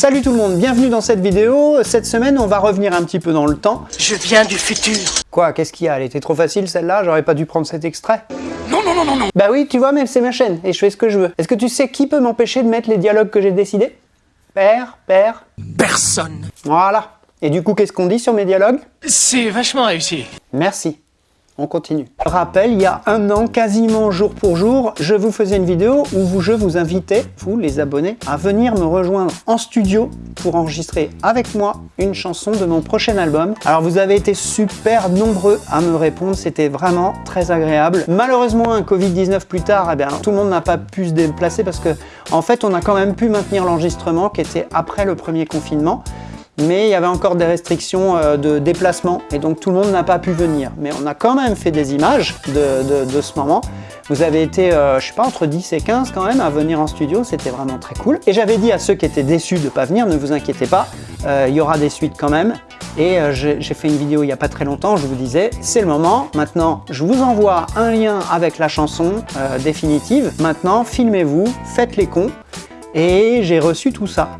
Salut tout le monde, bienvenue dans cette vidéo. Cette semaine, on va revenir un petit peu dans le temps. Je viens du futur. Quoi, qu'est-ce qu'il y a? Elle était trop facile celle-là? J'aurais pas dû prendre cet extrait Non, non, non, non, non. Bah oui, tu vois, même c'est ma chaîne et je fais ce que je veux. Est-ce que tu sais qui peut m'empêcher de mettre les dialogues que j'ai décidés? Père, père. Personne. Voilà. Et du coup, qu'est-ce qu'on dit sur mes dialogues? C'est vachement réussi. Merci. On continue. Rappel, il y a un an, quasiment jour pour jour, je vous faisais une vidéo où je vous invitais, vous les abonnés, à venir me rejoindre en studio pour enregistrer avec moi une chanson de mon prochain album. Alors vous avez été super nombreux à me répondre, c'était vraiment très agréable. Malheureusement, un Covid-19 plus tard, eh tout le monde n'a pas pu se déplacer parce que en fait, on a quand même pu maintenir l'enregistrement qui était après le premier confinement mais il y avait encore des restrictions euh, de déplacement et donc tout le monde n'a pas pu venir. Mais on a quand même fait des images de, ce moment. Vous avez été, euh, je sais pas, entre 10 et 15 quand même à venir en studio, c'était vraiment très cool. Et j'avais dit à ceux qui étaient déçus de pas venir, ne vous inquiétez pas, euh, il y aura des suites quand même. Et j'ai fait une vidéo il n'y a pas très longtemps, je vous disais, c'est le moment. Maintenant, je vous envoie un lien avec la chanson définitive. Maintenant, filmez-vous, faites les cons. Et j'ai reçu tout ça.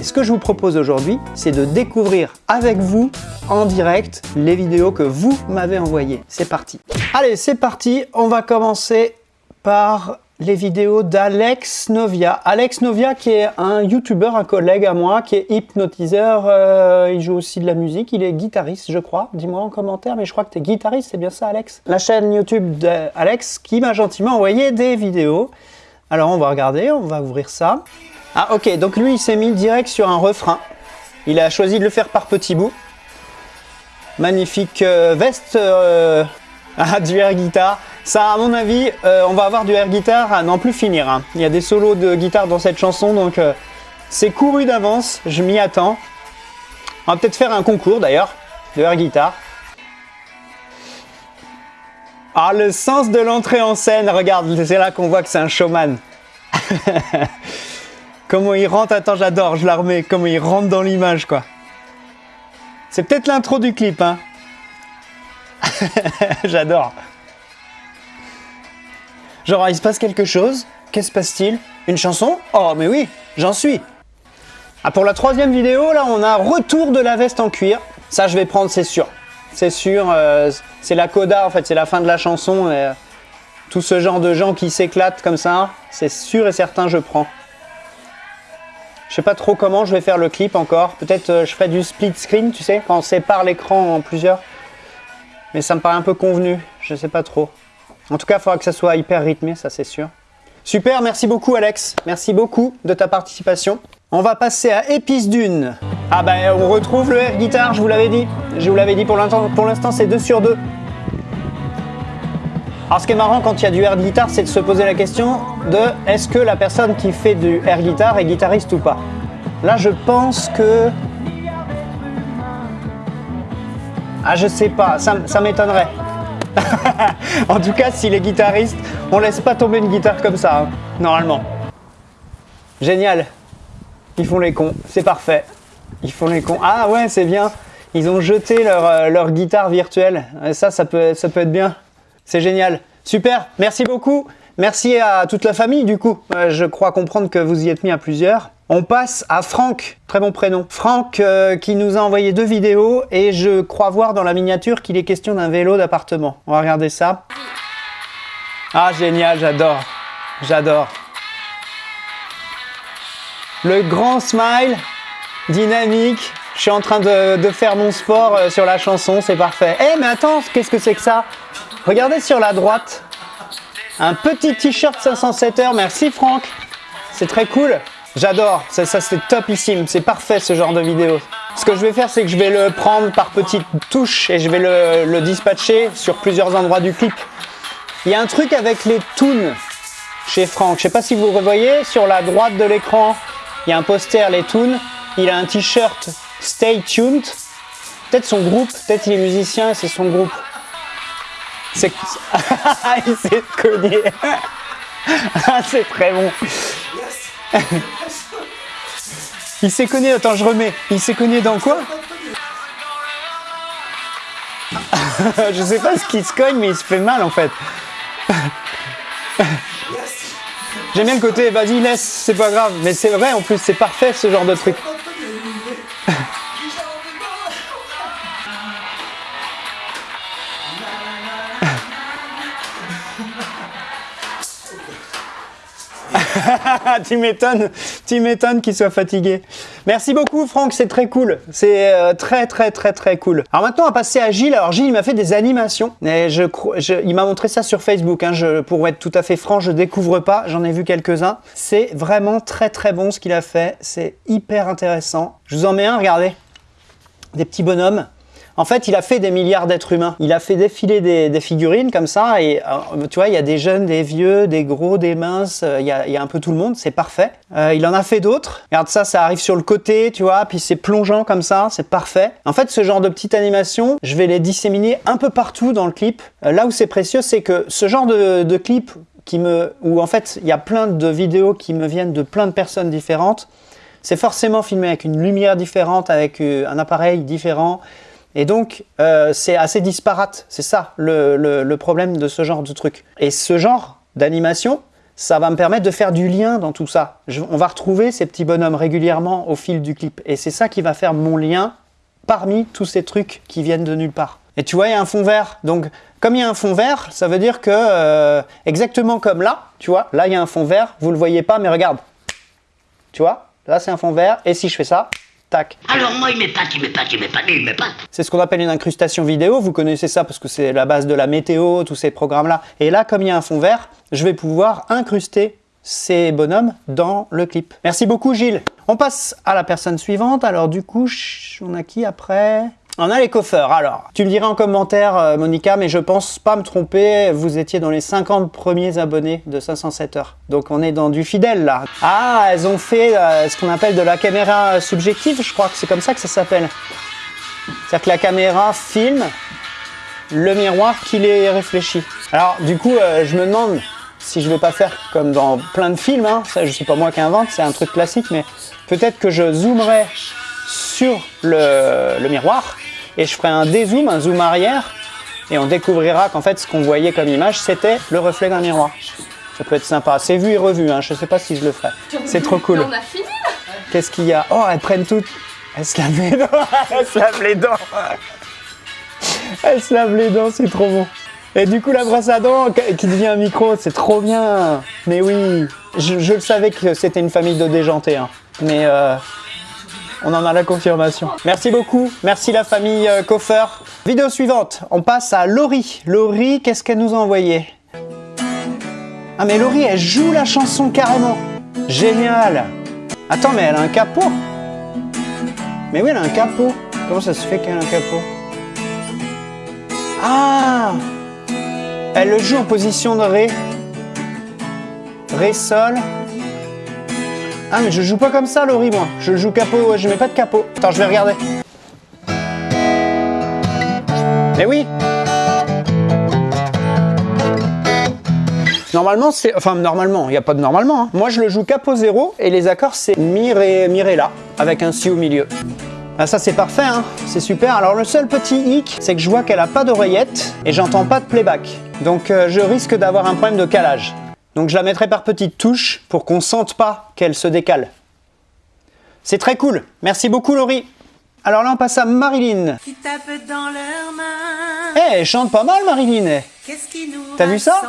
Et ce que je vous propose aujourd'hui, c'est de découvrir avec vous en direct les vidéos que vous m'avez envoyées. C'est parti Allez, c'est parti On va commencer par les vidéos d'Alex Novia. Alex Novia qui est un youtubeur, un collègue à moi, qui est hypnotiseur, euh, il joue aussi de la musique, il est guitariste je crois. Dis-moi en commentaire, mais je crois que tu es guitariste, c'est bien ça Alex? La chaîne YouTube d'Alex qui m'a gentiment envoyé des vidéos. Alors on va regarder, on va ouvrir ça. Ah ok, donc lui il s'est mis direct sur un refrain. Il a choisi de le faire par petits bouts. Magnifique euh, veste euh, du air guitare. Ça à mon avis, euh, on va avoir du air guitare à n'en plus finir. Hein. Il y a des solos de guitare dans cette chanson, donc c'est couru d'avance, je m'y attends. On va peut-être faire un concours d'ailleurs, de air guitare. Ah, le sens de l'entrée en scène, regarde, c'est là qu'on voit que c'est un showman. Comment il rentre, attends, j'adore, je la remets, comment il rentre dans l'image, quoi. C'est peut-être l'intro du clip, hein. j'adore. Genre, il se passe quelque chose, qu'est-ce se passe-t-il? Une chanson? Oh, mais oui, j'en suis. Ah, pour la troisième vidéo, là, on a retour de la veste en cuir. Ça, je vais prendre, c'est sûr. C'est sûr, euh, c'est la coda, en fait, c'est la fin de la chanson. Euh, tout ce genre de gens qui s'éclatent comme ça, c'est sûr et certain, je prends. Je sais pas trop comment je vais faire le clip encore. Peut-être euh, je ferai du split screen, tu sais, quand on sépare l'écran en plusieurs. Mais ça me paraît un peu convenu, je sais pas trop. En tout cas, il faudra que ça soit hyper rythmé, ça c'est sûr. Super, merci beaucoup Alex. Merci beaucoup de ta participation. On va passer à Épice d'une. Ah bah on retrouve le air guitare, je vous l'avais dit. Je vous l'avais dit pour l'instant c'est 2 sur 2. Alors ce qui est marrant quand il y a du air guitar, c'est de se poser la question de est-ce que la personne qui fait du air guitar est guitariste ou pas Là je pense que... Ah je sais pas, ça, m'étonnerait. en tout cas, s'il est guitariste, on laisse pas tomber une guitare comme ça, hein, normalement. Génial. Ils font les cons, c'est parfait. Ils font les cons. Ah ouais, c'est bien. Ils ont jeté leur, euh, leur guitare virtuelle. Et ça, ça peut, ça peut être bien. C'est génial. Super, merci beaucoup. Merci à toute la famille du coup. Euh, je crois comprendre que vous y êtes mis à plusieurs. On passe à Franck, très bon prénom. Franck euh, qui nous a envoyé deux vidéos et je crois voir dans la miniature qu'il est question d'un vélo d'appartement. On va regarder ça. Ah génial, j'adore. J'adore. Le grand smile, dynamique. Je suis en train de, faire mon sport euh, sur la chanson, c'est parfait. Eh mais attends, qu'est-ce que c'est que ça? Regardez sur la droite, un petit t-shirt 507 heures. Merci Franck, c'est très cool. J'adore, ça, ça c'est topissime, c'est parfait ce genre de vidéo. Ce que je vais faire, c'est que je vais le prendre par petites touches et je vais le, dispatcher sur plusieurs endroits du clip. Il y a un truc avec les tunes chez Franck. Je sais pas si vous revoyez, sur la droite de l'écran, il y a un poster les tunes. Il a un t-shirt Stay Tuned. Peut-être son groupe, peut-être il est musicien, c'est son groupe. C'est... il s'est cogné. ah, c'est très bon. il s'est cogné, attends, je remets. Il s'est cogné dans quoi? Je sais pas ce qu'il se cogne, mais il se fait mal en fait. J'aime bien le côté, vas-y, laisse, c'est pas grave. Mais c'est vrai, en plus, c'est parfait ce genre de truc. tu m'étonnes, qu'il soit fatigué. Merci beaucoup Franck, c'est très cool. C'est euh, très très très très cool. Alors maintenant on va passer à Gilles. Alors Gilles il m'a fait des animations. Il m'a montré ça sur Facebook. Hein. Pour être tout à fait franc, je découvre pas. J'en ai vu quelques-uns. C'est vraiment très très bon ce qu'il a fait. C'est hyper intéressant. Je vous en mets un, regardez. Des petits bonhommes. En fait, il a fait des milliards d'êtres humains. Il a fait défiler des, figurines comme ça. Et euh, tu vois, il y a des jeunes, des vieux, des gros, des minces. Euh, il y a, un peu tout le monde. C'est parfait. Euh, il en a fait d'autres. Regarde ça, ça arrive sur le côté, tu vois. Puis c'est plongeant comme ça. C'est parfait. En fait, ce genre de petite animation, je vais les disséminer un peu partout dans le clip. là où c'est précieux, c'est que ce genre de, de clip qui me, où en fait, il y a plein de vidéos qui me viennent de plein de personnes différentes. C'est forcément filmé avec une lumière différente, avec un appareil différent. Et donc, euh, c'est assez disparate. C'est ça le, problème de ce genre de truc. Et ce genre d'animation, ça va me permettre de faire du lien dans tout ça. on va retrouver ces petits bonhommes régulièrement au fil du clip. Et c'est ça qui va faire mon lien parmi tous ces trucs qui viennent de nulle part. Et tu vois, il y a un fond vert. Donc, comme il y a un fond vert, ça veut dire que, euh, exactement comme là, tu vois, là, il y a un fond vert. Vous le voyez pas, mais regarde. Tu vois, là, c'est un fond vert. Et si je fais ça, Tac. Alors moi, il m'épate, il m'épate, il m'épate, il m'épate. C'est ce qu'on appelle une incrustation vidéo. Vous connaissez ça parce que c'est la base de la météo, tous ces programmes-là. Et là, comme il y a un fond vert, je vais pouvoir incruster ces bonhommes dans le clip. Merci beaucoup, Gilles. On passe à la personne suivante. Alors du coup, on a qui après? On a les coffeurs. Alors, tu me diras en commentaire, euh, Monica, mais je pense pas me tromper, vous étiez dans les 50 premiers abonnés de 507 heures. Donc on est dans du fidèle là. Ah, elles ont fait euh, ce qu'on appelle de la caméra subjective, je crois que c'est comme ça que ça s'appelle. C'est-à-dire que la caméra filme le miroir qui les réfléchit. Alors du coup, euh, je me demande si je vais pas faire comme dans plein de films, hein. ça je sais pas moi qui invente, c'est un truc classique, mais peut-être que je zoomerai sur le miroir et je ferai un dézoom, un zoom arrière, et on découvrira qu'en fait ce qu'on voyait comme image, c'était le reflet d'un miroir. Ça peut être sympa. C'est vu et revu, hein. je ne sais pas si je le ferai. C'est trop cool. On a fini Qu'est-ce qu'il y a? Oh, elles prennent toutes. Elles se lavent les dents. elles se lavent les dents. elles se lavent les dents, c'est trop bon. Et du coup, la brosse à dents qui devient un micro, c'est trop bien. Mais oui, je, le savais que c'était une famille de déjantés. Hein. Mais euh, on en a la confirmation. Merci beaucoup, merci la famille euh, Vidéo suivante, on passe à Laurie. Laurie, qu'est-ce qu'elle nous a envoyé? Ah mais Laurie, elle joue la chanson carrément. Génial Attends, mais elle a un capot Mais oui, elle a un capot. Comment ça se fait qu'elle a un capot? Ah Elle le joue en position de Ré. Ré, Sol. Ah mais je joue pas comme ça Laurie moi, je joue capot, je mets pas de capot. Attends je vais regarder. Mais oui Normalement c'est... Enfin normalement, il n'y a pas de normalement. Hein. Moi je le joue capot 0 et les accords c'est Mi, Ré, Mi, Ré, La avec un Si au milieu. Ah ça c'est parfait, hein c'est super. Alors le seul petit hic, c'est que je vois qu'elle a pas d'oreillette et j'entends pas de playback. Donc euh, je risque d'avoir un problème de calage. Donc je la mettrai par petites touches pour qu'on sente pas qu'elle se décale. C'est très cool. Merci beaucoup Laurie. Alors là on passe à Marilyn. Qui tapent dans leurs mains. Eh, elle chante pas mal Marilyn. T'as vu ça?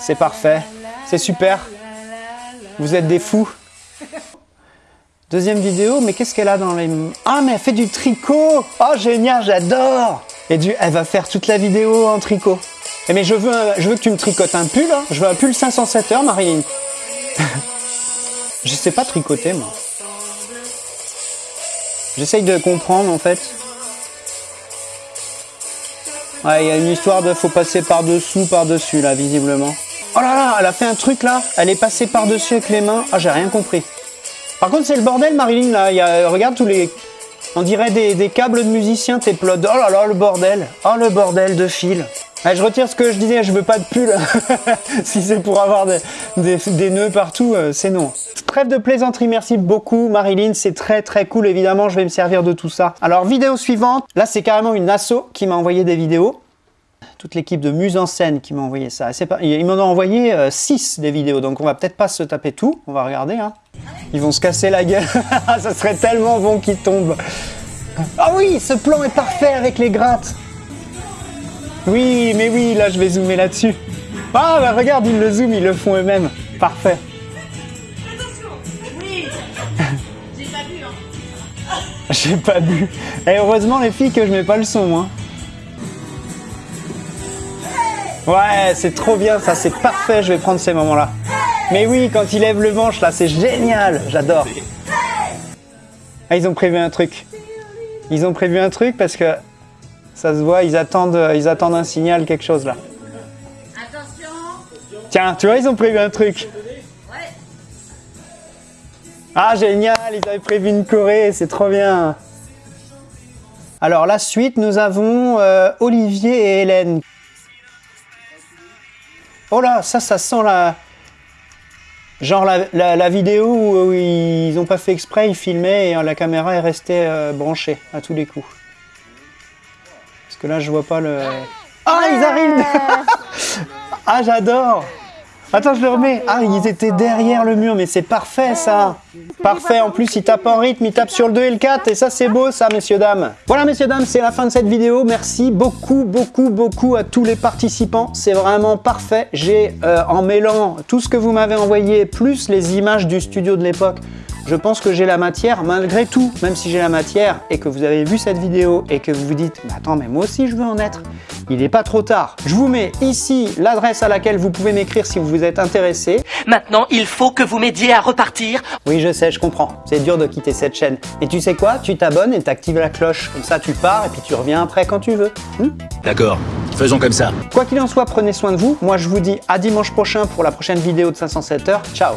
C'est parfait. C'est super. Vous êtes des fous. Deuxième vidéo, mais qu'est-ce qu'elle a dans les... Ah, mais elle fait du tricot Oh, génial, j'adore Et du... elle va faire toute la vidéo en tricot. Eh mais je veux, je veux que tu me tricotes un pull, hein. je veux un pull 507 heures, Marilyn. je sais pas tricoter, moi. J'essaye de comprendre, en fait. Ouais, il y a une histoire de faut passer par-dessous, par-dessus, là, visiblement. Oh là là, elle a fait un truc, là. Elle est passée par-dessus avec les mains. Ah, j'ai rien compris. Par contre, c'est le bordel, Marilyn, là. Y a, regarde tous les... On dirait des, câbles de musiciens, tes. Oh là là, le bordel. Oh, le bordel de fil je retire ce que je disais, je veux pas de pull. si c'est pour avoir des, nœuds partout, euh, c'est non. Trêve de plaisanterie, merci beaucoup Marilyn, c'est très très cool, évidemment, je vais me servir de tout ça. Alors, vidéo suivante, là c'est carrément une asso qui m'a envoyé des vidéos. Toute l'équipe de Muse en scène qui m'a envoyé ça. Pas... Ils m'en ont envoyé 6 euh, des vidéos, donc on va peut-être pas se taper tout, on va regarder. Hein. Ils vont se casser la gueule, ça serait tellement bon qu'ils tombent. Ah oui, ce plan est parfait avec les grattes oui, mais oui, là je vais zoomer là-dessus. Ah bah regarde, ils le zooment, ils le font eux-mêmes. Parfait. Attention Oui J'ai pas bu, hein. J'ai pas bu. Et eh, heureusement les filles que je mets pas le son, hein. Ouais, c'est trop bien, ça c'est parfait, je vais prendre ces moments-là. Mais oui, quand il lève le manche, là c'est génial, j'adore. Ah, ils ont prévu un truc. Ils ont prévu un truc parce que ça se voit, ils attendent, ils attendent un signal, quelque chose là. Attention Tiens, tu vois, ils ont prévu un truc. Ah, génial, ils avaient prévu une Corée, c'est trop bien. Alors, la suite, nous avons euh, Olivier et Hélène. Oh là, ça, ça sent la... Genre la, la- la vidéo où, où ils ont pas fait exprès, ils filmaient et euh, la caméra est restée euh, branchée à tous les coups. Que là, je vois pas le... Ah, ils arrivent Ah, j'adore Attends, je le remets. Ah, ils étaient derrière le mur, mais c'est parfait ça. Parfait. En plus, ils tapent en rythme, ils tapent sur le 2 et le 4, et ça, c'est beau, ça, messieurs, dames. Voilà, messieurs, dames, c'est la fin de cette vidéo. Merci beaucoup, beaucoup, beaucoup à tous les participants. C'est vraiment parfait. J'ai, euh, en mêlant tout ce que vous m'avez envoyé, plus les images du studio de l'époque, je pense que j'ai la matière, malgré tout, même si j'ai la matière et que vous avez vu cette vidéo et que vous vous dites « Mais attends, mais moi aussi je veux en être », il n'est pas trop tard. Je vous mets ici l'adresse à laquelle vous pouvez m'écrire si vous êtes intéressé. Maintenant, il faut que vous m'aidiez à repartir. Oui, je sais, je comprends. C'est dur de quitter cette chaîne. Et tu sais quoi? Tu t'abonnes et t'actives la cloche. Comme ça, tu pars et puis tu reviens après quand tu veux. Hmm? D'accord, faisons comme ça. quoi qu'il en soit, prenez soin de vous. Moi, je vous dis à dimanche prochain pour la prochaine vidéo de 507 heures. Ciao